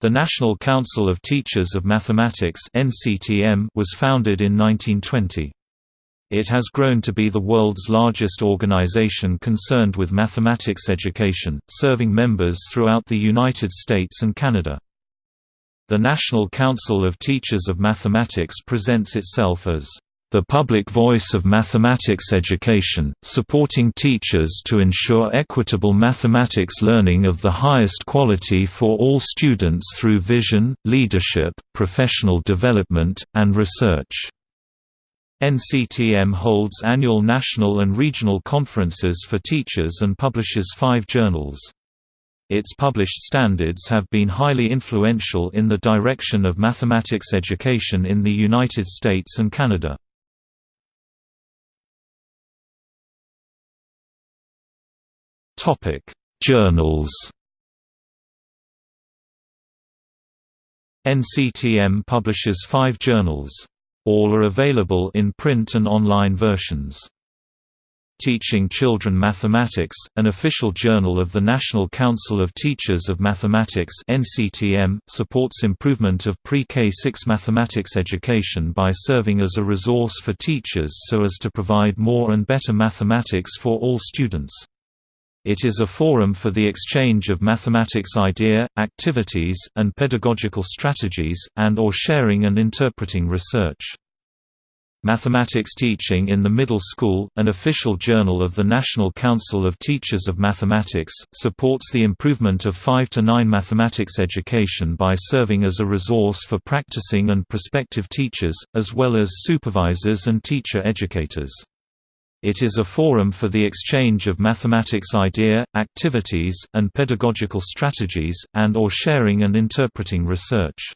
The National Council of Teachers of Mathematics was founded in 1920. It has grown to be the world's largest organization concerned with mathematics education, serving members throughout the United States and Canada. The National Council of Teachers of Mathematics presents itself as the public voice of mathematics education, supporting teachers to ensure equitable mathematics learning of the highest quality for all students through vision, leadership, professional development, and research. NCTM holds annual national and regional conferences for teachers and publishes five journals. Its published standards have been highly influential in the direction of mathematics education in the United States and Canada. Journals. NCTM publishes five journals. All are available in print and online versions. Teaching Children Mathematics, an official journal of the National Council of Teachers of Mathematics (NCTM), supports improvement of pre-K6 mathematics education by serving as a resource for teachers so as to provide more and better mathematics for all students. It is a forum for the exchange of mathematics idea, activities, and pedagogical strategies, and or sharing and interpreting research. Mathematics Teaching in the Middle School, an official journal of the National Council of Teachers of Mathematics, supports the improvement of 5 to 9 mathematics education by serving as a resource for practicing and prospective teachers, as well as supervisors and teacher educators. It is a forum for the exchange of mathematics idea, activities, and pedagogical strategies, and or sharing and interpreting research.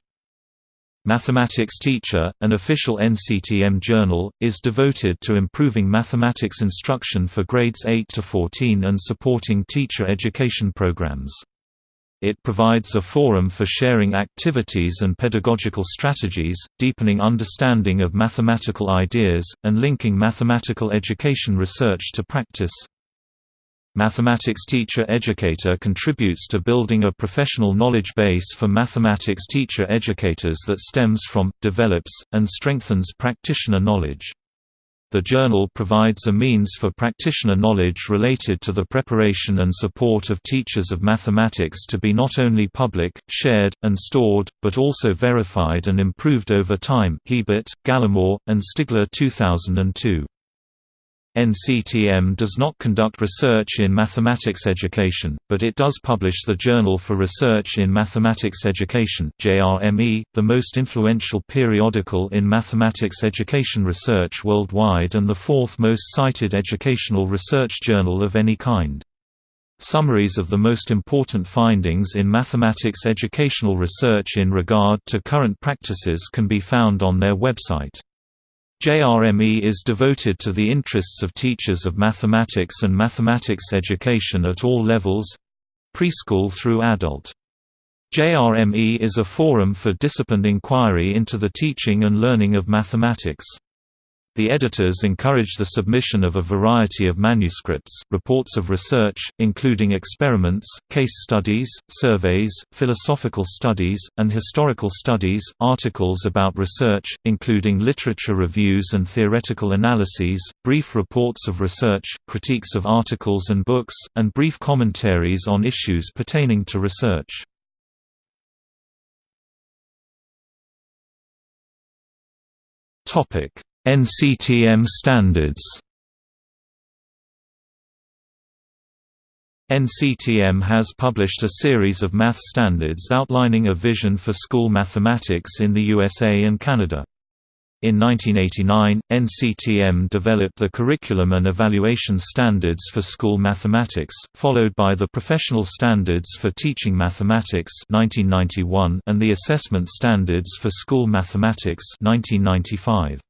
Mathematics Teacher, an official NCTM journal, is devoted to improving mathematics instruction for grades 8 to 14 and supporting teacher education programs. It provides a forum for sharing activities and pedagogical strategies, deepening understanding of mathematical ideas, and linking mathematical education research to practice. Mathematics Teacher Educator contributes to building a professional knowledge base for mathematics teacher educators that stems from, develops, and strengthens practitioner knowledge. The journal provides a means for practitioner knowledge related to the preparation and support of teachers of mathematics to be not only public, shared, and stored, but also verified and improved over time Hiebert, Gallimore, and Stigler 2002. NCTM does not conduct research in mathematics education, but it does publish the Journal for Research in Mathematics Education JRME, the most influential periodical in mathematics education research worldwide and the fourth most cited educational research journal of any kind. Summaries of the most important findings in mathematics educational research in regard to current practices can be found on their website. JRME is devoted to the interests of teachers of mathematics and mathematics education at all levels—preschool through adult. JRME is a forum for disciplined inquiry into the teaching and learning of mathematics. The editors encourage the submission of a variety of manuscripts, reports of research, including experiments, case studies, surveys, philosophical studies, and historical studies, articles about research, including literature reviews and theoretical analyses, brief reports of research, critiques of articles and books, and brief commentaries on issues pertaining to research. Topic NCTM standards NCTM has published a series of math standards outlining a vision for school mathematics in the USA and Canada. In 1989, NCTM developed the Curriculum and Evaluation Standards for School Mathematics, followed by the Professional Standards for Teaching Mathematics 1991 and the Assessment Standards for School Mathematics 1995.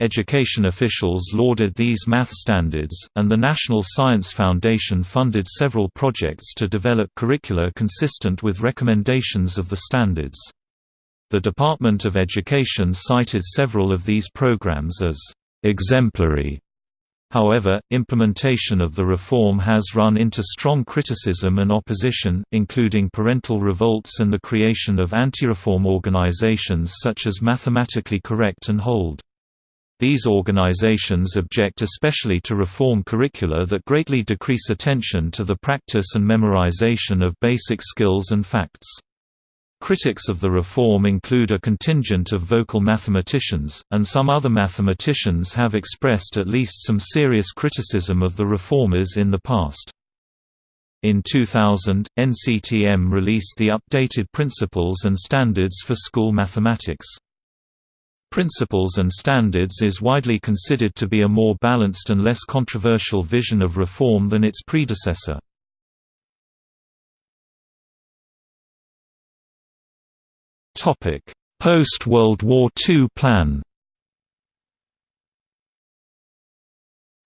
Education officials lauded these math standards, and the National Science Foundation funded several projects to develop curricula consistent with recommendations of the standards. The Department of Education cited several of these programs as exemplary However, implementation of the reform has run into strong criticism and opposition, including parental revolts and the creation of anti-reform organizations such as Mathematically Correct and Hold. These organizations object especially to reform curricula that greatly decrease attention to the practice and memorization of basic skills and facts. Critics of the reform include a contingent of vocal mathematicians, and some other mathematicians have expressed at least some serious criticism of the reformers in the past. In 2000, NCTM released the updated Principles and Standards for School Mathematics. Principles and Standards is widely considered to be a more balanced and less controversial vision of reform than its predecessor. Post-World War II plan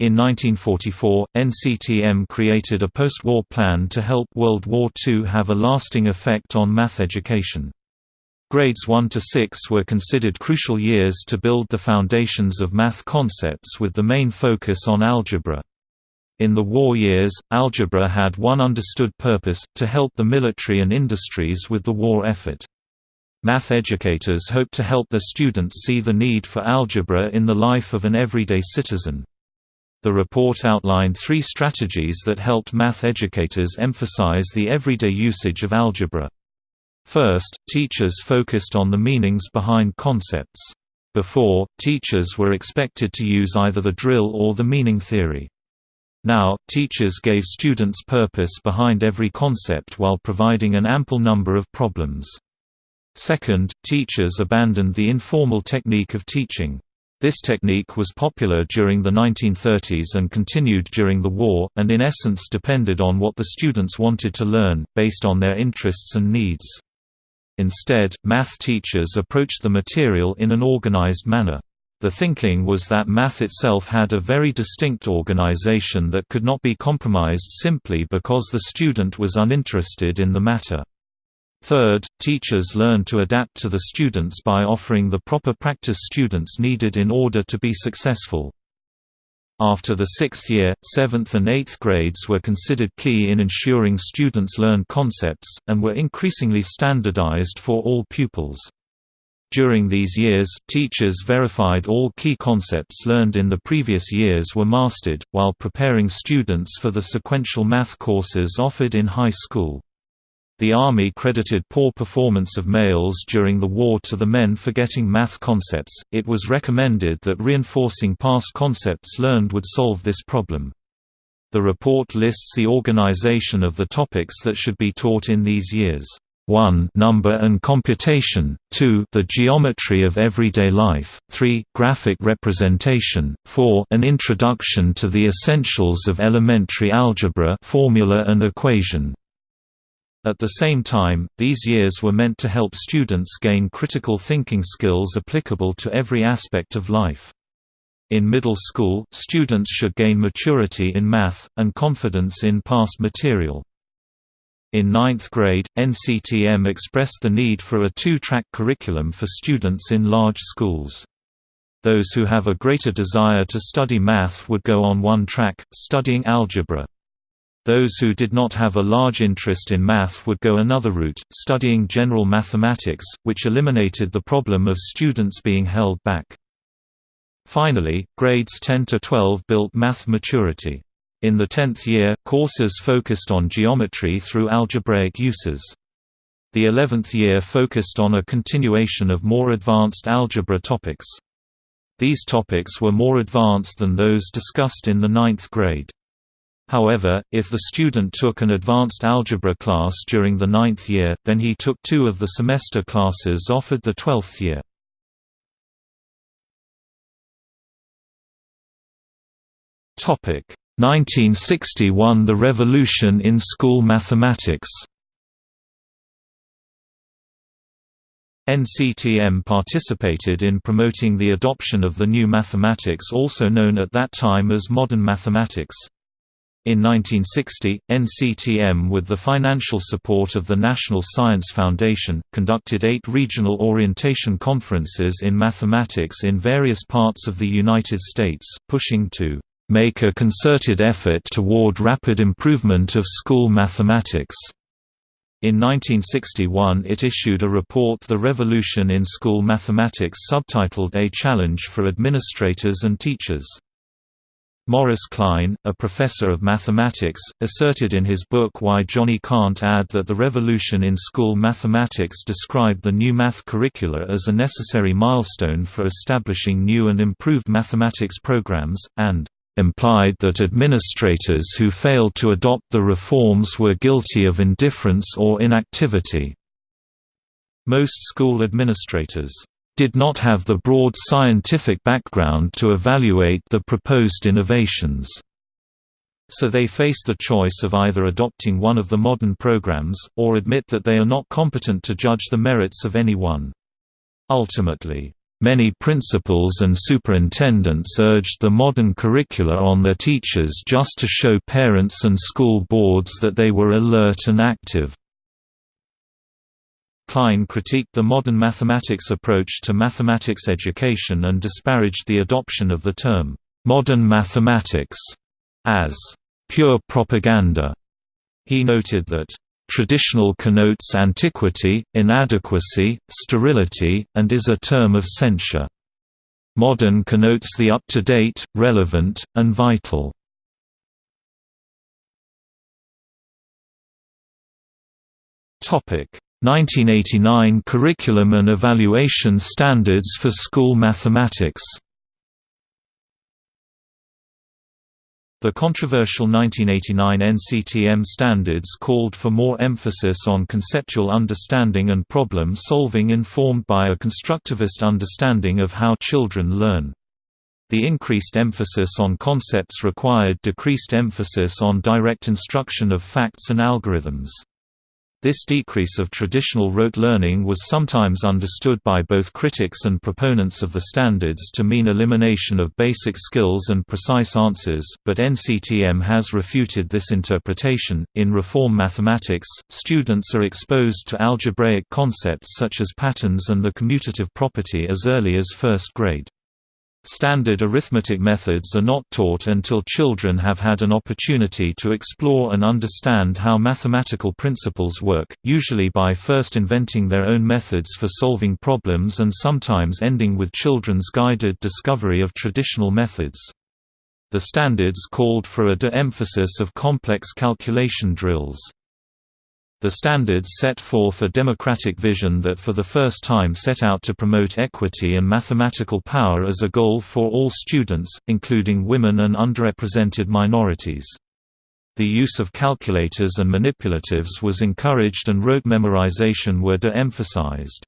In 1944, NCTM created a post-war plan to help World War II have a lasting effect on math education. Grades 1 to 6 were considered crucial years to build the foundations of math concepts with the main focus on algebra. In the war years, algebra had one understood purpose, to help the military and industries with the war effort. Math educators hope to help their students see the need for algebra in the life of an everyday citizen. The report outlined three strategies that helped math educators emphasize the everyday usage of algebra. First, teachers focused on the meanings behind concepts. Before, teachers were expected to use either the drill or the meaning theory. Now, teachers gave students purpose behind every concept while providing an ample number of problems. Second, teachers abandoned the informal technique of teaching. This technique was popular during the 1930s and continued during the war, and in essence depended on what the students wanted to learn, based on their interests and needs. Instead, math teachers approached the material in an organized manner. The thinking was that math itself had a very distinct organization that could not be compromised simply because the student was uninterested in the matter. Third, teachers learn to adapt to the students by offering the proper practice students needed in order to be successful. After the sixth year, seventh and eighth grades were considered key in ensuring students learn concepts, and were increasingly standardized for all pupils. During these years, teachers verified all key concepts learned in the previous years were mastered, while preparing students for the sequential math courses offered in high school. The Army credited poor performance of males during the war to the men forgetting math concepts. It was recommended that reinforcing past concepts learned would solve this problem. The report lists the organization of the topics that should be taught in these years. 1 number and computation, 2 the geometry of everyday life, 3 graphic representation, 4 an introduction to the essentials of elementary algebra formula and equation, at the same time, these years were meant to help students gain critical thinking skills applicable to every aspect of life. In middle school, students should gain maturity in math, and confidence in past material. In ninth grade, NCTM expressed the need for a two-track curriculum for students in large schools. Those who have a greater desire to study math would go on one track, studying algebra. Those who did not have a large interest in math would go another route, studying general mathematics, which eliminated the problem of students being held back. Finally, grades 10 to 12 built math maturity. In the 10th year, courses focused on geometry through algebraic uses. The 11th year focused on a continuation of more advanced algebra topics. These topics were more advanced than those discussed in the ninth grade. However, if the student took an advanced algebra class during the ninth year, then he took two of the semester classes offered the twelfth year. Topic 1961 The Revolution in School Mathematics NCTM participated in promoting the adoption of the new mathematics also known at that time as modern mathematics. In 1960, NCTM with the financial support of the National Science Foundation, conducted eight regional orientation conferences in mathematics in various parts of the United States, pushing to make a concerted effort toward rapid improvement of school mathematics. In 1961 it issued a report The Revolution in School Mathematics subtitled A Challenge for Administrators and Teachers. Morris Kline, a professor of mathematics, asserted in his book Why Johnny Can't Add that the revolution in school mathematics described the new math curricula as a necessary milestone for establishing new and improved mathematics programs, and implied that administrators who failed to adopt the reforms were guilty of indifference or inactivity. Most school administrators did not have the broad scientific background to evaluate the proposed innovations. So they face the choice of either adopting one of the modern programs, or admit that they are not competent to judge the merits of any one. Ultimately, many principals and superintendents urged the modern curricula on their teachers just to show parents and school boards that they were alert and active. Kline critiqued the modern mathematics approach to mathematics education and disparaged the adoption of the term, "'modern mathematics' as "'pure propaganda'". He noted that, "'traditional connotes antiquity, inadequacy, sterility, and is a term of censure. Modern connotes the up-to-date, relevant, and vital.' Topic 1989 Curriculum and Evaluation Standards for School Mathematics The controversial 1989 NCTM standards called for more emphasis on conceptual understanding and problem solving informed by a constructivist understanding of how children learn. The increased emphasis on concepts required decreased emphasis on direct instruction of facts and algorithms. This decrease of traditional rote learning was sometimes understood by both critics and proponents of the standards to mean elimination of basic skills and precise answers, but NCTM has refuted this interpretation. In Reform Mathematics, students are exposed to algebraic concepts such as patterns and the commutative property as early as first grade. Standard arithmetic methods are not taught until children have had an opportunity to explore and understand how mathematical principles work, usually by first inventing their own methods for solving problems and sometimes ending with children's guided discovery of traditional methods. The standards called for a de-emphasis of complex calculation drills. The standards set forth a democratic vision that for the first time set out to promote equity and mathematical power as a goal for all students, including women and underrepresented minorities. The use of calculators and manipulatives was encouraged and rote memorization were de-emphasized.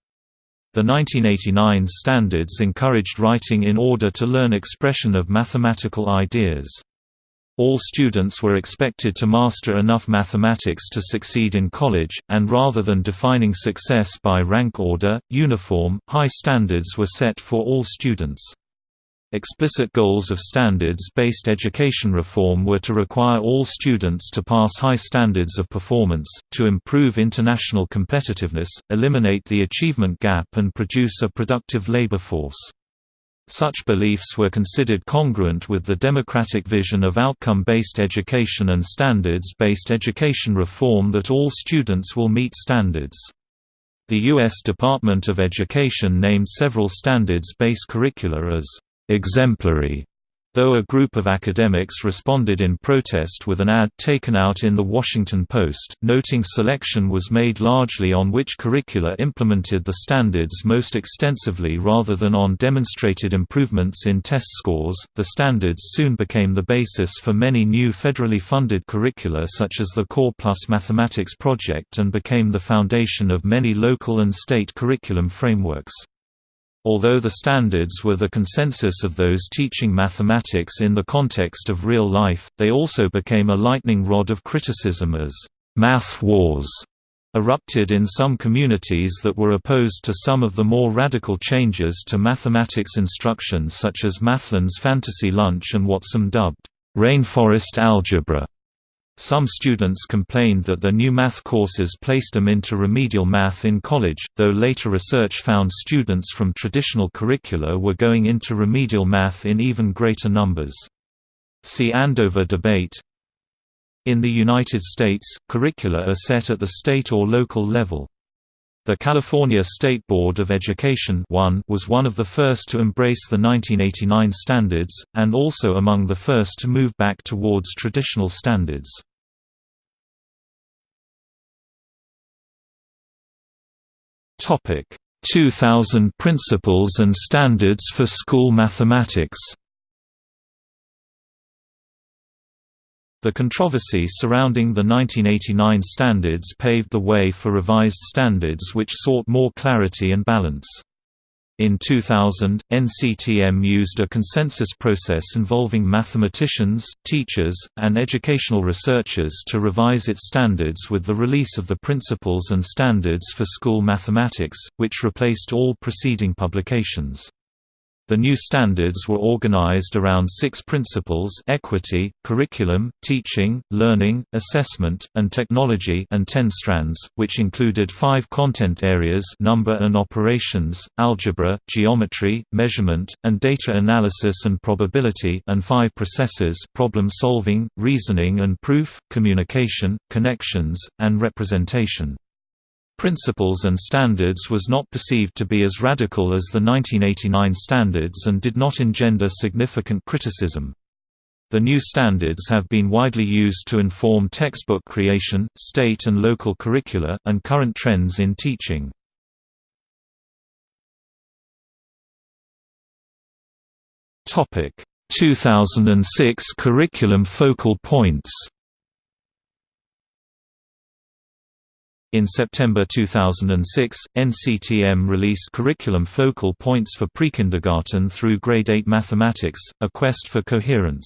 The 1989 standards encouraged writing in order to learn expression of mathematical ideas. All students were expected to master enough mathematics to succeed in college, and rather than defining success by rank order, uniform, high standards were set for all students. Explicit goals of standards-based education reform were to require all students to pass high standards of performance, to improve international competitiveness, eliminate the achievement gap and produce a productive labor force. Such beliefs were considered congruent with the democratic vision of outcome-based education and standards-based education reform that all students will meet standards. The U.S. Department of Education named several standards-based curricula as exemplary though a group of academics responded in protest with an ad taken out in The Washington Post, noting selection was made largely on which curricula implemented the standards most extensively rather than on demonstrated improvements in test scores. The standards soon became the basis for many new federally funded curricula such as the Core Plus Mathematics Project and became the foundation of many local and state curriculum frameworks. Although the standards were the consensus of those teaching mathematics in the context of real life, they also became a lightning rod of criticism as math wars erupted in some communities that were opposed to some of the more radical changes to mathematics instruction such as Mathland's Fantasy Lunch and what some dubbed rainforest algebra. Some students complained that the new math courses placed them into remedial math in college, though later research found students from traditional curricula were going into remedial math in even greater numbers. See Andover debate In the United States, curricula are set at the state or local level. The California State Board of Education was one of the first to embrace the 1989 standards, and also among the first to move back towards traditional standards. Topic 2000 Principles and Standards for School Mathematics The controversy surrounding the 1989 standards paved the way for revised standards which sought more clarity and balance. In 2000, NCTM used a consensus process involving mathematicians, teachers, and educational researchers to revise its standards with the release of the Principles and Standards for School Mathematics, which replaced all preceding publications. The new standards were organized around six principles equity, curriculum, teaching, learning, assessment, and technology and ten strands, which included five content areas number and operations, algebra, geometry, measurement, and data analysis and probability and five processes problem solving, reasoning and proof, communication, connections, and representation. Principles and Standards was not perceived to be as radical as the 1989 standards and did not engender significant criticism. The new standards have been widely used to inform textbook creation, state and local curricula, and current trends in teaching. Topic: 2006 curriculum focal points. In September 2006, NCTM released Curriculum Focal Points for Prekindergarten through Grade 8 Mathematics, a quest for coherence.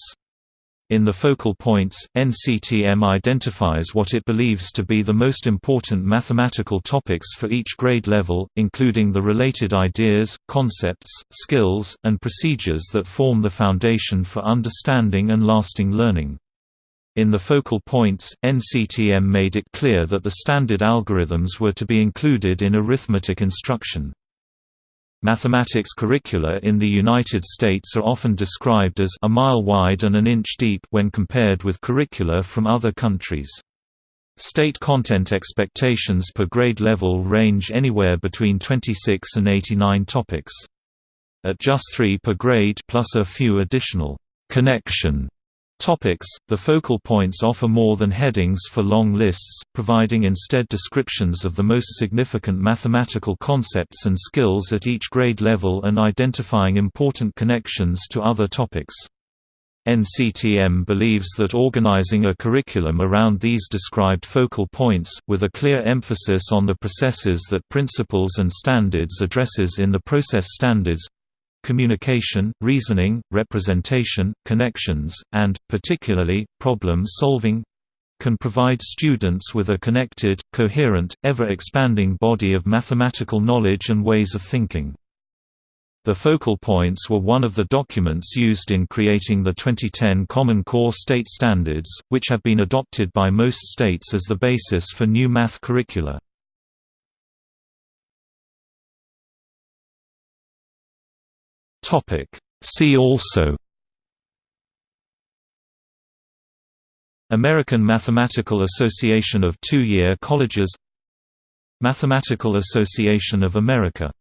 In the focal points, NCTM identifies what it believes to be the most important mathematical topics for each grade level, including the related ideas, concepts, skills, and procedures that form the foundation for understanding and lasting learning. In the focal points, NCTM made it clear that the standard algorithms were to be included in arithmetic instruction. Mathematics curricula in the United States are often described as a mile wide and an inch deep when compared with curricula from other countries. State content expectations per grade level range anywhere between 26 and 89 topics. At just 3 per grade plus a few additional connection Topics The focal points offer more than headings for long lists, providing instead descriptions of the most significant mathematical concepts and skills at each grade level and identifying important connections to other topics. NCTM believes that organizing a curriculum around these described focal points, with a clear emphasis on the processes that Principles and Standards addresses in the process standards, communication, reasoning, representation, connections, and, particularly, problem-solving can provide students with a connected, coherent, ever-expanding body of mathematical knowledge and ways of thinking. The focal points were one of the documents used in creating the 2010 Common Core State Standards, which have been adopted by most states as the basis for new math curricula. Topic. See also American Mathematical Association of Two-Year Colleges Mathematical Association of America